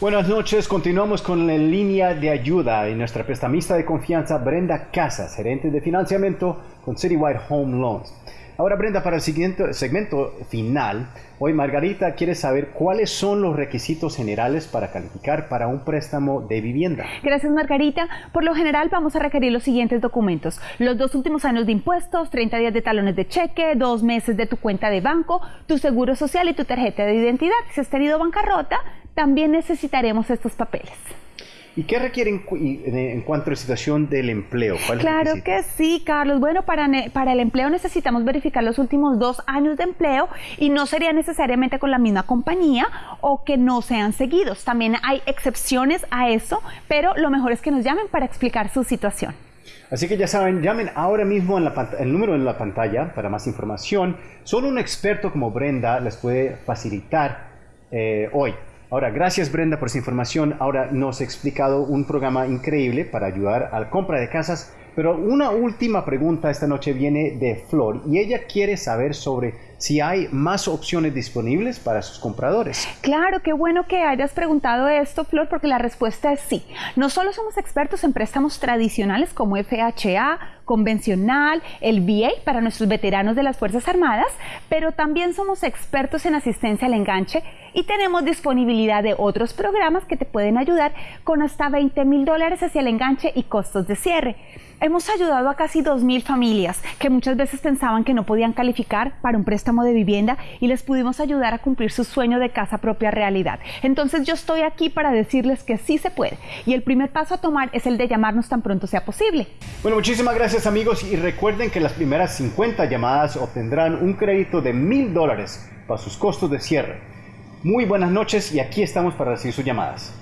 Buenas noches, continuamos con la línea de ayuda y nuestra prestamista de confianza Brenda Casas, gerente de financiamiento con Citywide Home Loans. Ahora Brenda, para el siguiente segmento final, hoy Margarita quiere saber cuáles son los requisitos generales para calificar para un préstamo de vivienda. Gracias Margarita. Por lo general vamos a requerir los siguientes documentos. Los dos últimos años de impuestos, 30 días de talones de cheque, dos meses de tu cuenta de banco, tu seguro social y tu tarjeta de identidad. Si has tenido bancarrota, también necesitaremos estos papeles. ¿Y qué requieren en cuanto a la situación del empleo? claro que sí, Carlos. Bueno, para, para el empleo necesitamos verificar los últimos dos años de empleo y no sería necesariamente con la misma compañía o que no sean seguidos. También hay excepciones a eso, pero lo mejor es que nos llamen para explicar su situación. Así que ya saben, llamen ahora mismo en el número en la pantalla para más información. Solo un experto como Brenda les puede facilitar eh, hoy Ahora, gracias Brenda por esa información. Ahora nos ha explicado un programa increíble para ayudar a la compra de casas. Pero una última pregunta esta noche viene de Flor y ella quiere saber sobre si hay más opciones disponibles para sus compradores. Claro, qué bueno que hayas preguntado esto, Flor, porque la respuesta es sí. No solo somos expertos en préstamos tradicionales como FHA, convencional, el VA para nuestros veteranos de las Fuerzas Armadas, pero también somos expertos en asistencia al enganche y tenemos disponibilidad de otros programas que te pueden ayudar con hasta 20 mil dólares hacia el enganche y costos de cierre. Hemos ayudado a casi 2.000 familias que muchas veces pensaban que no podían calificar para un préstamo de vivienda y les pudimos ayudar a cumplir su sueño de casa propia realidad. Entonces yo estoy aquí para decirles que sí se puede y el primer paso a tomar es el de llamarnos tan pronto sea posible. Bueno, muchísimas gracias amigos y recuerden que las primeras 50 llamadas obtendrán un crédito de mil dólares para sus costos de cierre. Muy buenas noches y aquí estamos para recibir sus llamadas.